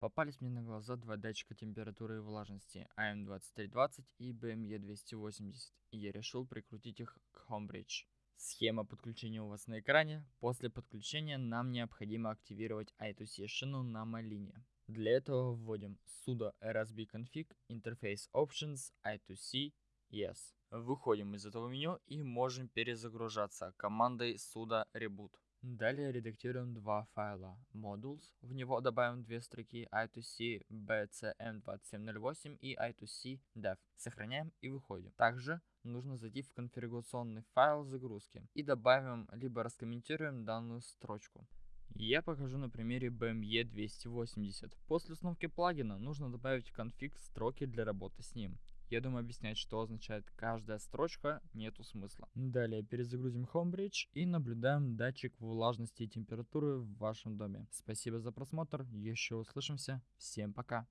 Попались мне на глаза два датчика температуры и влажности AM2320 и BME280, и я решил прикрутить их к Homebridge. Схема подключения у вас на экране. После подключения нам необходимо активировать I2C шину на малине. Для этого вводим sudo rsbconfig interface options I2C yes. Выходим из этого меню и можем перезагружаться командой sudo reboot. Далее редактируем два файла modules, в него добавим две строки i2c bcm2708 и i2c dev. Сохраняем и выходим. Также нужно зайти в конфигурационный файл загрузки и добавим либо раскомментируем данную строчку. Я покажу на примере BME 280. После установки плагина нужно добавить конфиг строки для работы с ним. Я думаю, объяснять, что означает каждая строчка, нету смысла. Далее перезагрузим Homebridge и наблюдаем датчик влажности и температуры в вашем доме. Спасибо за просмотр, еще услышимся, всем пока.